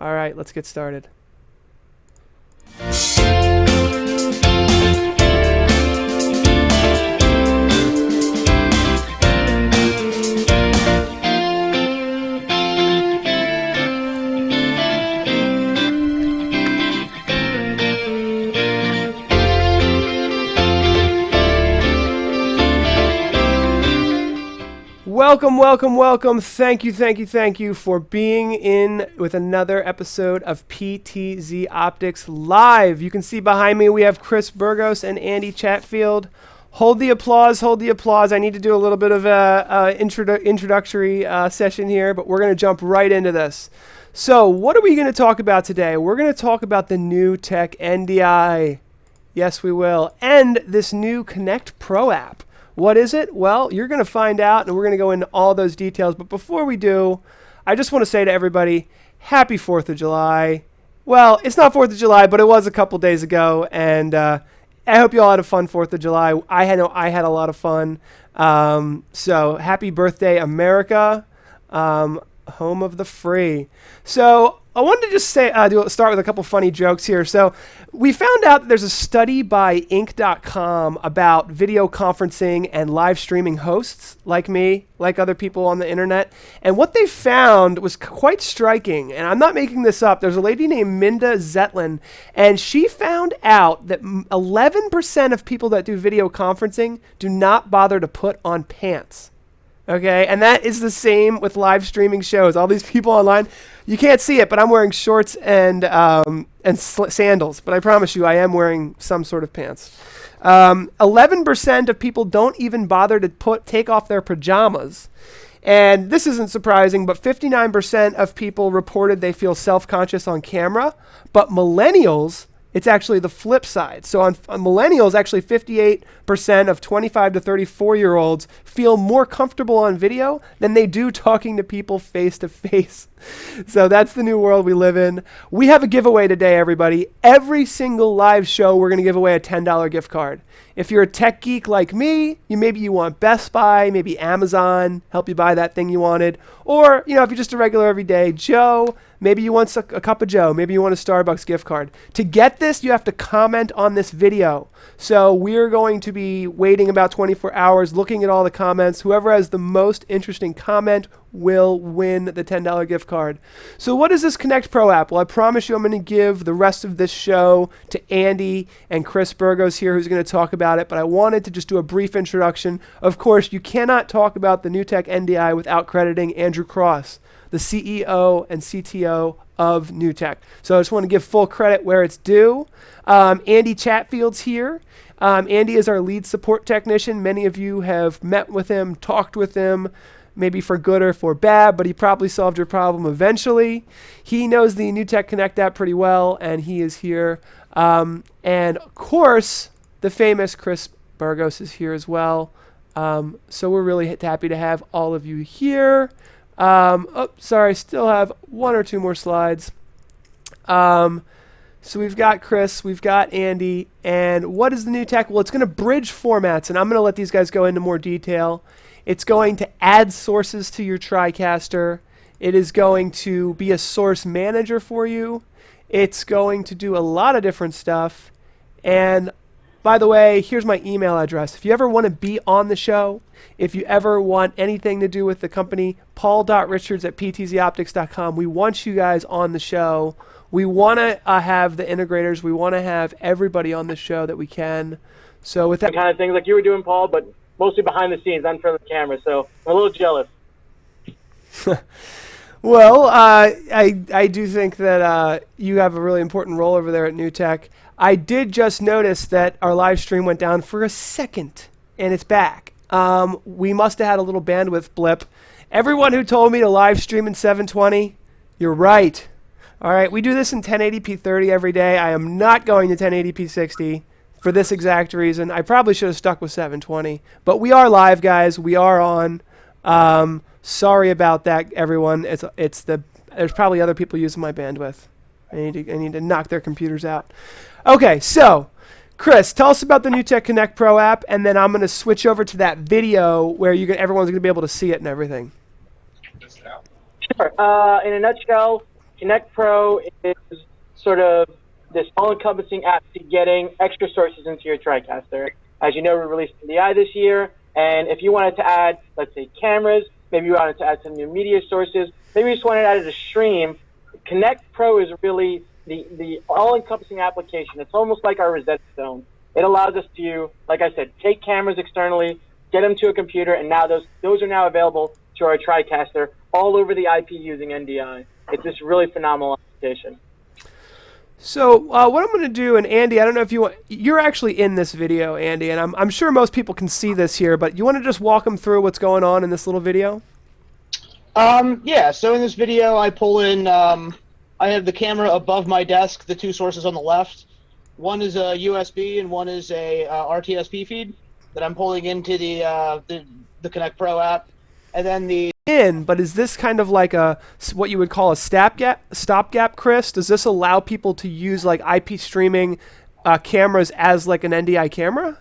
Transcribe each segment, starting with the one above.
All right, let's get started. Welcome, welcome, welcome. Thank you, thank you, thank you for being in with another episode of PTZ Optics Live. You can see behind me we have Chris Burgos and Andy Chatfield. Hold the applause, hold the applause. I need to do a little bit of a, a introdu- introductory uh, session here, but we're going to jump right into this. So, what are we going to talk about today? We're going to talk about the NewTek NDI. Yes, we will. And this new Connect Pro app. What is it? Well, you're going to find out, and we're going to go into all those details. But before we do, I just want to say to everybody, Happy 4th of July. Well, it's not 4th of July, but it was a couple days ago, and uh, I hope you all had a fun 4th of July. I had, I had a lot of fun. Um, so, happy birthday, America, um, home of the free. So, I wanted to just say, uh, do, start with a couple funny jokes here. So, we found out that there's a study by Inc.com about video conferencing and live streaming hosts like me, like other people on the internet. And what they found was quite striking. And I'm not making this up. There's a lady named Minda Zetlin, and she found out that 11% of people that do video conferencing do not bother to put on pants. Okay, and that is the same with live streaming shows. All these people online, you can't see it, but I'm wearing shorts and um, and sandals. But I promise you, I am wearing some sort of pants. Um, 11% of people don't even bother to put take off their pajamas. And this isn't surprising, but 59% of people reported they feel self conscious on camera. But millennials it's actually the flip side. So on, on, millennials, actually 58% of 25 to 34 year olds feel more comfortable on video than they do talking to people face to face. So that's the new world we live in. We have a giveaway today, everybody. Every single live show, we're going to give away a $10 gift card. If you're a tech geek like me, you maybe you want Best Buy, maybe Amazon, help you buy that thing you wanted, or you know if you're just a regular everyday Joe, maybe you want a, a cup of Joe, maybe you want a Starbucks gift card. To get this, you have to comment on this video. So we're going to be waiting about 24 hours, looking at all the comments. Whoever has the most interesting comment will win the $10 gift card. So, what is this Connect Pro app? Well, I promise you I'm going to give the rest of this show to Andy and Chris Burgos here, who's going to talk about it. But I wanted to just do a brief introduction. Of course, you cannot talk about the NewTek NDI without crediting Andrew Cross, the CEO and CTO of NewTek. So, I just want to give full credit where it's due. Um, Andy Chatfield's here. Um, Andy is our lead support technician. Many of you have met with him, talked with him maybe for good or for bad, but he probably solved your problem eventually. He knows the NewTek Connect app pretty well, and he is here. Um, and of course, the famous Chris Burgos is here as well. Um, so we're really happy to have all of you here. Um, oh, sorry, still have one or two more slides. Um, so we've got Chris, we've got Andy, and what is the new tech? Well, it's going to bridge formats, and I'm going to let these guys go into more detail. It's going to add sources to your TriCaster. It is going to be a source manager for you. It's going to do a lot of different stuff. And by the way, here's my email address. If you ever want to be on the show, if you ever want anything to do with the company, paul.richards at ptzoptics.com. We want you guys on the show. We want to uh, have the integrators. We want to have everybody on the show that we can. So with that kind of thing like you were doing, Paul, but mostly behind the scenes, not in front of the camera. So I'm a little jealous. well, uh, I I do think that uh, you have a really important role over there at NewTek. I did just notice that our live stream went down for a second, and it's back. Um, we must have had a little bandwidth blip. Everyone who told me to live stream in 720, you're right. All right, we do this in 1080p 30 every day. I am not going to 1080p 60 for this exact reason. I probably should have stuck with 720, but we are live, guys. We are on. Um, sorry about that, everyone. It's it's the there's probably other people using my bandwidth. I need to I need to knock their computers out. Okay, so Chris, tell us about the NewTek Connect Pro app, and then I'm going to switch over to that video where you everyone's going to be able to see it and everything. Sure. Uh, in a nutshell, Connect Pro is sort of this all-encompassing app to getting extra sources into your TriCaster. As you know, we released NDI this year, and if you wanted to add, let's say, cameras, maybe you wanted to add some new media sources, maybe you just wanted to add a stream, Connect Pro is really the, the all-encompassing application. It's almost like our Rosetta Stone. It allows us to, like I said, take cameras externally, get them to a computer, and now those those are now available to our TriCaster all over the IP using NDI. It's just really phenomenal application. So uh, what I'm going to do, and Andy, I don't know if you want, you're actually in this video, Andy, and I'm, I'm sure most people can see this here, but you want to just walk them through what's going on in this little video? Um, yeah, so in this video, I pull in, um, I have the camera above my desk, the two sources on the left. One is a USB and one is a uh, RTSP feed that I'm pulling into the, uh, the, the Connect Pro app. And then the in, but is this kind of like a what you would call a stopgap? Stopgap, Chris? Does this allow people to use like IP streaming uh, cameras as like an NDI camera?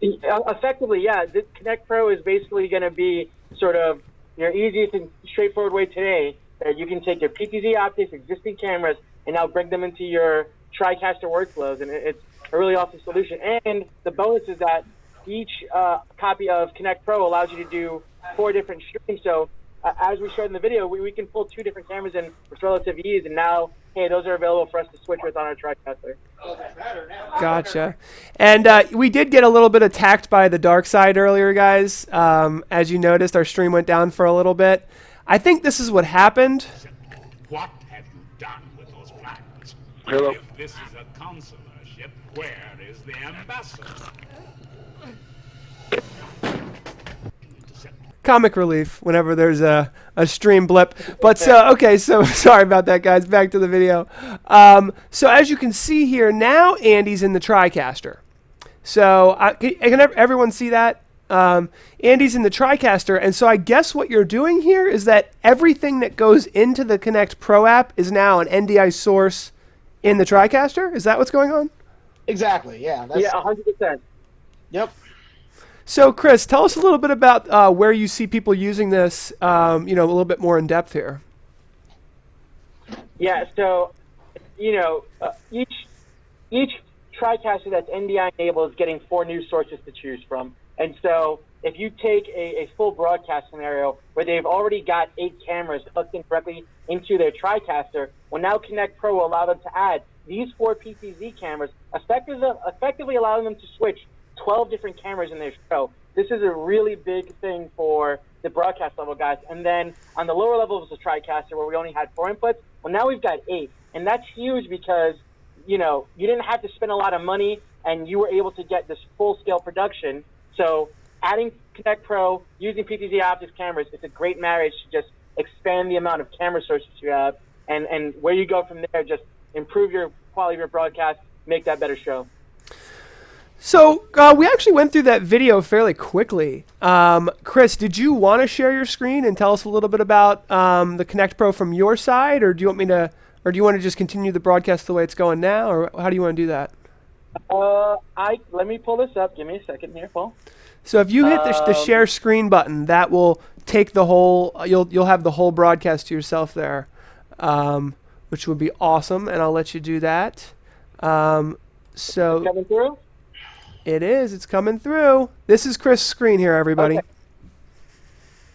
Effectively, yeah. This Connect Pro is basically going to be sort of your easiest and straightforward way today that you can take your PTZ optics existing cameras and now bring them into your TriCaster workflows, and it's a really awesome solution. And the bonus is that each uh, copy of Connect Pro allows you to do four different streams. So uh, as we showed in the video, we, we can pull two different cameras in with relative ease, and now, hey, those are available for us to switch with on our TriCaster. Gotcha. And uh, we did get a little bit attacked by the dark side earlier, guys. Um, as you noticed, our stream went down for a little bit. I think this is what happened. What have you done with those plans? Hello. If this is a consular ship, where is the ambassador? comic relief whenever there's a, a stream blip. But so, okay, so sorry about that, guys. Back to the video. Um, so as you can see here, now Andy's in the TriCaster. So I, can, can everyone see that? Um, Andy's in the TriCaster, and so I guess what you're doing here is that everything that goes into the Connect Pro app is now an NDI source in the TriCaster. Is that what's going on? Exactly. Yeah. That's, yeah. hundred percent. Yep. So, Chris, tell us a little bit about uh, where you see people using this. Um, you know, a little bit more in depth here. Yeah. So, you know, uh, each each TriCaster that's NDI enabled is getting four new sources to choose from. And so, if you take a, a full broadcast scenario where they've already got eight cameras hooked in directly into their TriCaster, well, now Connect Pro will allow them to add these four PTZ cameras, effectively, effectively allowing them to switch 12 different cameras in their show. This is a really big thing for the broadcast level guys. And then on the lower levels of the TriCaster, where we only had four inputs, well, now we've got eight. And that's huge because, you know, you didn't have to spend a lot of money and you were able to get this full scale production. So adding Connect Pro, using PTZ optics cameras, it's a great marriage to just expand the amount of camera sources you have. And, and where you go from there, just improve your quality of your broadcast, make that better show. So uh, we actually went through that video fairly quickly. Um, Chris, did you want to share your screen and tell us a little bit about um, the Connect Pro from your side, or do you want me to, or do you want to just continue the broadcast the way it's going now, or how do you want to do that? Uh, I let me pull this up. Give me a second here, Paul. So if you hit the, the um, share screen button, that will take the whole. You'll you'll have the whole broadcast to yourself there, um, which would be awesome, and I'll let you do that. Um, so coming through. It is. It's coming through. This is Chris' screen here, everybody. Okay.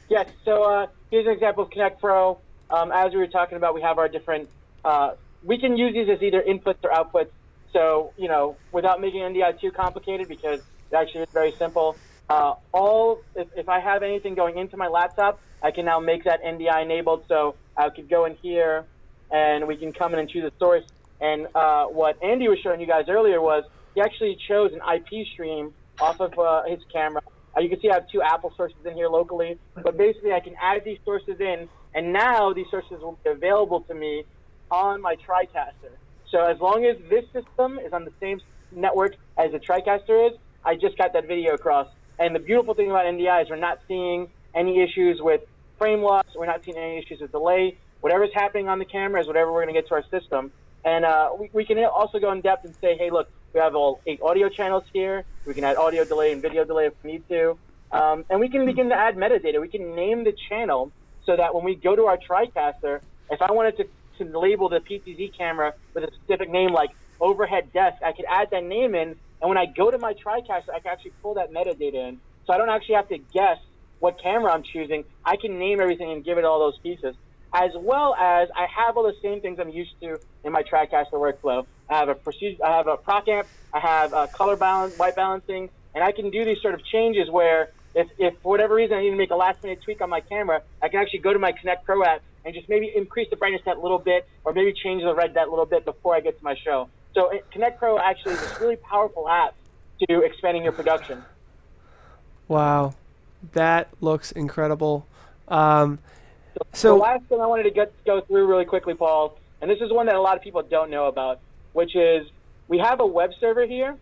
Yes. So uh, here's an example of Connect Pro. Um, as we were talking about, we have our different. Uh, we can use these as either inputs or outputs. So you know, without making NDI too complicated, because it actually is very simple. Uh, all if, if I have anything going into my laptop, I can now make that NDI enabled. So I could go in here, and we can come in and choose a source. And uh, what Andy was showing you guys earlier was he actually chose an IP stream off of uh, his camera. Uh, you can see I have two Apple sources in here locally, but basically I can add these sources in, and now these sources will be available to me on my TriCaster. So as long as this system is on the same network as the TriCaster is, I just got that video across. And the beautiful thing about NDI is we're not seeing any issues with frame loss. We're not seeing any issues with delay. Whatever's happening on the camera is whatever we're going to get to our system. And uh, we, we can also go in depth and say, hey, look, we have all eight audio channels here. We can add audio delay and video delay if we need to. Um, and we can begin to add metadata. We can name the channel so that when we go to our TriCaster, if I wanted to, to label the PTZ camera with a specific name like overhead desk, I could add that name in, and when I go to my TriCaster, I can actually pull that metadata in. So I don't actually have to guess what camera I'm choosing. I can name everything and give it all those pieces. As well as I have all the same things I'm used to in my TriCaster workflow. I have a procedure, I have a proc amp, I have a color balance, white balancing, and I can do these sort of changes where if, if for whatever reason I need to make a last minute tweak on my camera, I can actually go to my Connect Pro app and just maybe increase the brightness that little bit or maybe change the red that little bit before I get to my show. So Connect Pro actually is this really powerful app to expanding your production. Wow, that looks incredible. Um, so the last thing I wanted to get go through really quickly, Paul, and this is one that a lot of people don't know about, which is we have a web server here,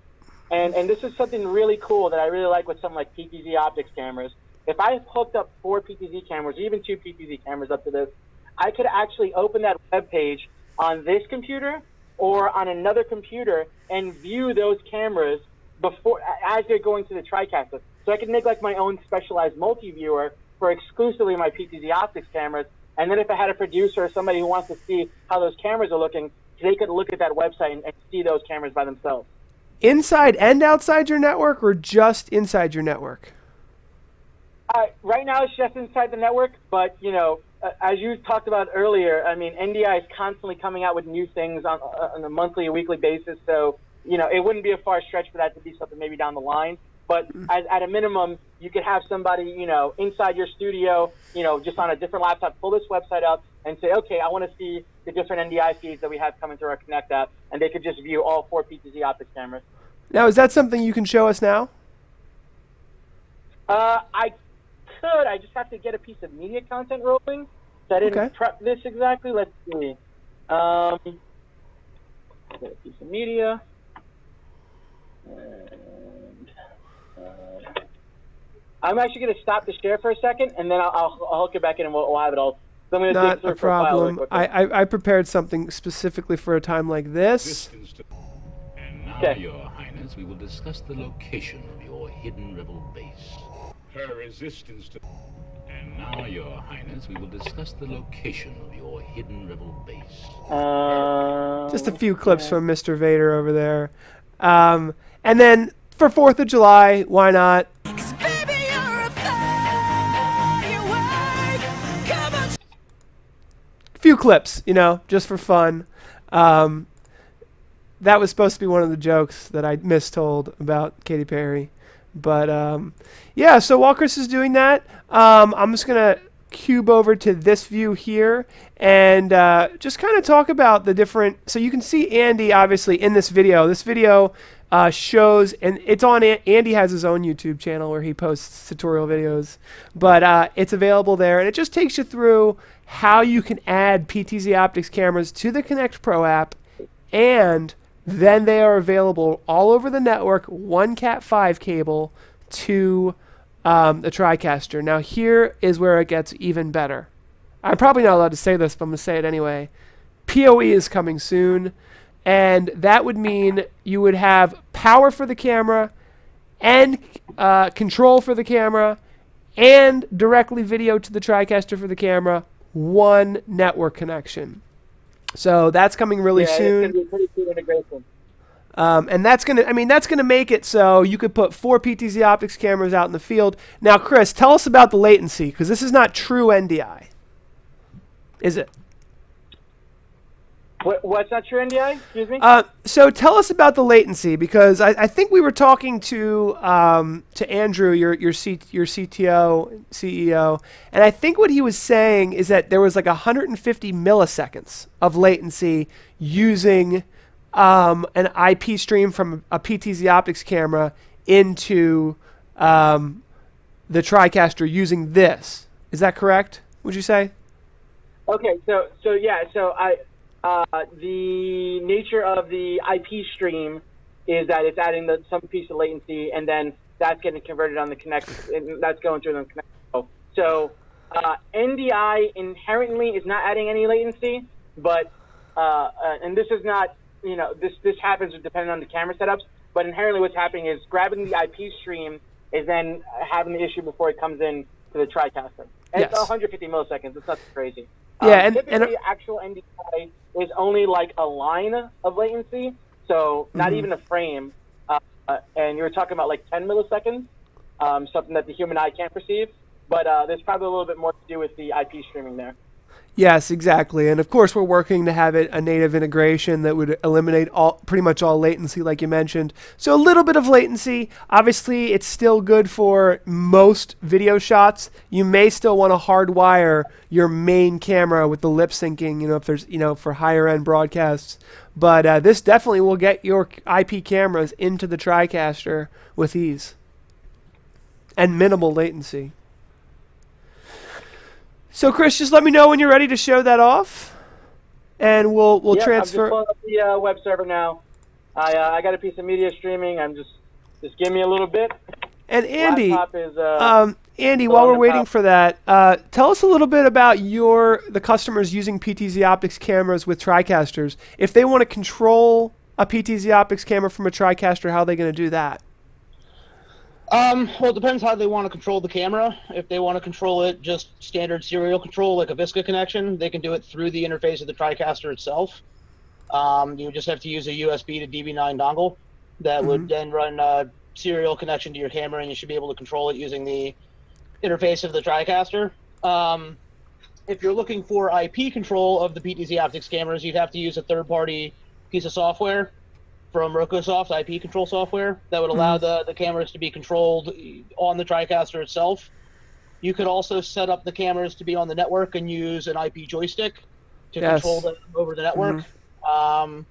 and and this is something really cool that I really like with something like PTZ optics cameras. If I hooked up four PTZ cameras, even two PTZ cameras up to this, I could actually open that web page on this computer or on another computer and view those cameras before as they're going to the TriCaster. So I could make like my own specialized multi-viewer for exclusively my PTZ optics cameras. And then if I had a producer or somebody who wants to see how those cameras are looking, they could look at that website and, and see those cameras by themselves. Inside and outside your network, or just inside your network? Uh, right now, it's just inside the network. But you know, as you talked about earlier, I mean, NDI is constantly coming out with new things on, on a monthly or weekly basis. So you know, it wouldn't be a far stretch for that to be something maybe down the line. But mm-hmm. as, at a minimum, you could have somebody, you know, inside your studio, you know, just on a different laptop, pull this website up and say, okay, I want to see the different NDI feeds that we have coming through our Connect app, and they could just view all four PTZ optics cameras. Now, is that something you can show us now? Uh, I could. I just have to get a piece of media content rolling. So I didn't okay. prep this exactly. Let's see. Um, get a piece of media. And, uh, I'm actually going to stop the share for a second, and then I'll, I'll, I'll hook it back in, and we'll, we'll have it all. So Not a problem. I, I, I prepared something specifically for a time like this. And now, okay. Your Highness, we will discuss the location of your hidden rebel base. Her resistance to... And now, Your Highness, we will discuss the location of your hidden rebel base. Uh, Just a few clips from Mr. Vader over there. Um, and then for 4th of July, why not? few clips, you know, just for fun. Um, that was supposed to be one of the jokes that I mistold about Katy Perry. But um, yeah, so while Chris is doing that, um, I'm just going to cube over to this view here and uh, just kind of talk about the different. So you can see Andy obviously in this video. This video uh, shows, and it's on. Andy has his own YouTube channel where he posts tutorial videos, but uh, it's available there, and it just takes you through how you can add PTZ Optics cameras to the Connect Pro app, and then they are available all over the network, one Cat5 cable to um, the TriCaster. Now here is where it gets even better. I'm probably not allowed to say this, but I'm going to say it anyway. PoE is coming soon, and that would mean you would have power for the camera and uh, control for the camera and directly video to the TriCaster for the camera, one network connection. So that's coming really yeah, soon. integration. Um, and that's gonna, I mean, that's gonna make it so you could put four PTZ optics cameras out in the field. Now, Chris, tell us about the latency because this is not true NDI, is it? What, what's not true NDI? Excuse me. Uh, so tell us about the latency because I, I think we were talking to um, to Andrew, your your C, your CTO CEO, and I think what he was saying is that there was like 150 milliseconds of latency using um, an IP stream from a PTZ optics camera into um, the TriCaster using this. Is that correct? Would you say? Okay, so so yeah, so I uh, the nature of the IP stream is that it's adding the, some piece of latency, and then that's getting converted on the connect. and that's going through the connect. So uh, NDI inherently is not adding any latency, but uh, uh, and this is not you know, this this happens depending on the camera setups. But inherently, what's happening is grabbing the IP stream is then having the issue before it comes in to the TriCaster. And Yes. it's 150 milliseconds. It's not crazy. Yeah, and- and- typically actual NDI is only like a line of latency, so not Mhm. even a frame. Uh, uh, and you were talking about like 10 milliseconds, um, something that the human eye can't perceive. But uh, there's probably a little bit more to do with the IP streaming there. Yes, exactly. And of course, we're working to have it a native integration that would eliminate all pretty much all latency, like you mentioned. So a little bit of latency. Obviously, it's still good for most video shots. You may still want to hardwire your main camera with the lip syncing, you know, if there's, you know, for higher end broadcasts. But uh, this definitely will get your IP cameras into the TriCaster with ease and minimal latency. So, Chris, just let me know when you're ready to show that off, and we'll we'll I'm transfer. just pulling up the uh, web server now. I uh, I got a piece of media streaming. I'm just just give me a little bit. And Andy, is uh, um, Andy, while we're waiting top. for that, uh, tell us a little bit about your the customers using PTZ Optics cameras with TriCasters. If they want to control a PTZ Optics camera from a TriCaster, how are they going to do that? Um, well, it depends how they want to control the camera. If they want to control it just standard serial control, like a Visca connection, they can do it through the interface of the TriCaster itself. Um, you just have to use a USB to DB9 dongle that would then run a serial connection to your camera, and you should be able to control it using the interface of the TriCaster. Um, if you're looking for IP control of the PTZ Optics cameras, you'd have to use a third-party piece of software from Rocosoft IP control software that would allow the, the cameras to be controlled on the TriCaster itself. You could also set up the cameras to be on the network and use an IP joystick to Yes. control them over the network. Um,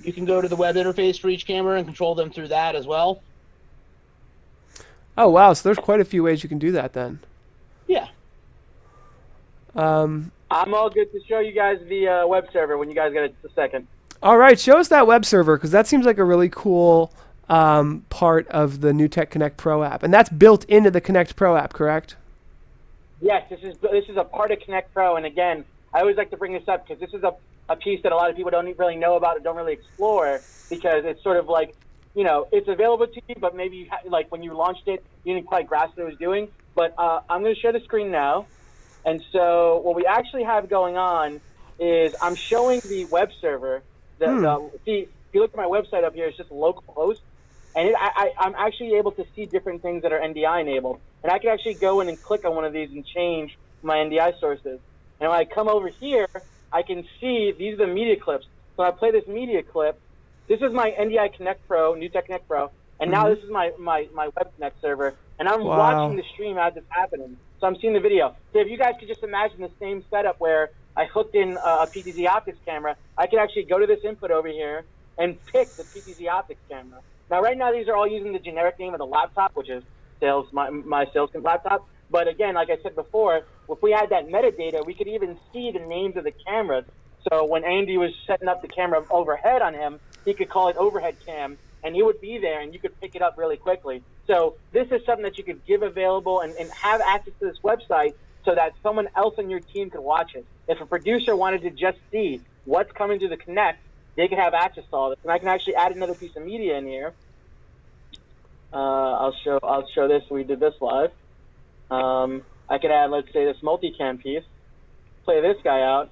you can go to the web interface for each camera and control them through that as well. Oh wow, so there's quite a few ways you can do that then. Yeah. Um, I'm all good to show you guys the uh, web server when you guys get a, a second. All right, show us that web server because that seems like a really cool um, part of the NewTek Connect Pro app, and that's built into the Connect Pro app, correct? Yes, this is this is a part of Connect Pro, and again, I always like to bring this up because this is a, a piece that a lot of people don't really know about or don't really explore because it's sort of like, you know, it's available to you, but maybe you like when you launched it, you didn't quite grasp what it was doing. But uh, I'm going to share the screen now, and so what we actually have going on is I'm showing the web server. The, Hmm. the see, if you look at my website up here, it's just local host and it, I, I, I'm actually able to see different things that are NDI enabled. And I can actually go in and click on one of these and change my NDI sources. And when I come over here, I can see these are the media clips. So I play this media clip. This is my NDI Connect Pro, NewTek Connect Pro, and now this is my, my, my Web Connect server. And I'm Wow. watching the stream as it's happening. So I'm seeing the video. So if you guys could just imagine the same setup where I hooked in a PTZ optics camera, I can actually go to this input over here and pick the PTZ optics camera. Now, right now, these are all using the generic name of the laptop, which is sales my, my sales laptop. But again, like I said before, if we had that metadata, we could even see the names of the cameras. So when Andy was setting up the camera overhead on him, he could call it overhead cam, and he would be there, and you could pick it up really quickly. So this is something that you could give available and, and have access to this website so that someone else on your team could watch it. If a producer wanted to just see what's coming to the Connect, they could have access to all this. And I can actually add another piece of media in here. Uh, I'll show I'll show this. We did this live. Um, I could add, let's say, this multicam piece. Play this guy out,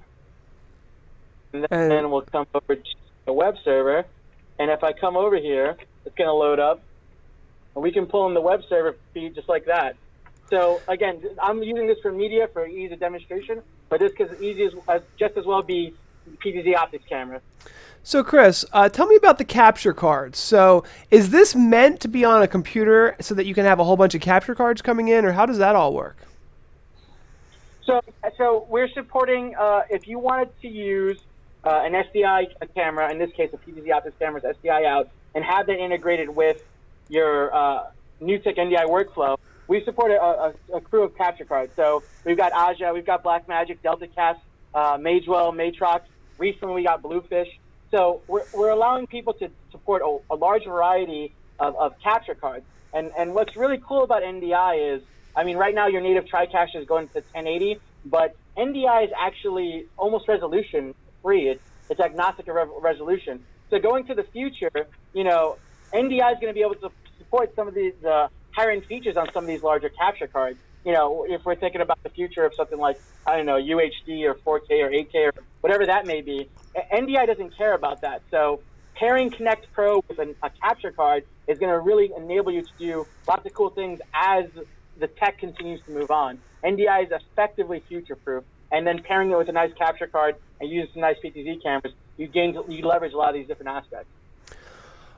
and then, And- then we'll come over to the web server. And if I come over here, it's going to load up, and we can pull in the web server feed just like that. So again, I'm using this for media for ease of demonstration, but this could easy as, as just as well be PTZ optics camera. So, Chris, uh, tell me about the capture cards. So, is this meant to be on a computer so that you can have a whole bunch of capture cards coming in, or how does that all work? So, so we're supporting. Uh, if you wanted to use uh, an SDI camera, in this case, a PTZ optics camera's SDI out, and have that integrated with your uh, NewTek NDI workflow, we support a, a, a crew of capture cards. So we've got Aja, we've got Blackmagic, DeltaCast, uh, Magewell, Matrox. Recently, we got Bluefish. So we're, we're allowing people to support a, a large variety of, of capture cards. And, and what's really cool about NDI is, I mean, right now your native TriCaster is going to 1080, but NDI is actually almost resolution free. It's, it's agnostic of re- resolution. So going to the future, you know, NDI is going to be able to support some of these uh, higher end features on some of these larger capture cards. you know, if we're thinking about the future of something like, I don't know, UHD or 4K or 8K or whatever that may be, NDI doesn't care about that. So pairing Connect Pro with an, a capture card is going to really enable you to do lots of cool things as the tech continues to move on. NDI is effectively future proof. And then pairing it with a nice capture card and using some nice PTZ cameras, you gain, you leverage a lot of these different aspects.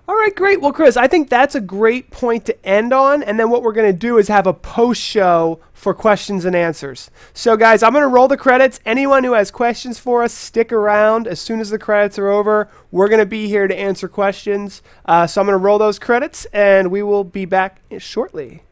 All right, great. Well, Chris, I think that's a great point to end on. And then what we're going to do is have a post show for questions and answers. So, guys, I'm going to roll the credits. Anyone who has questions for us, stick around. As soon as the credits are over, we're going to be here to answer questions. Uh, so, I'm going to roll those credits and we will be back shortly.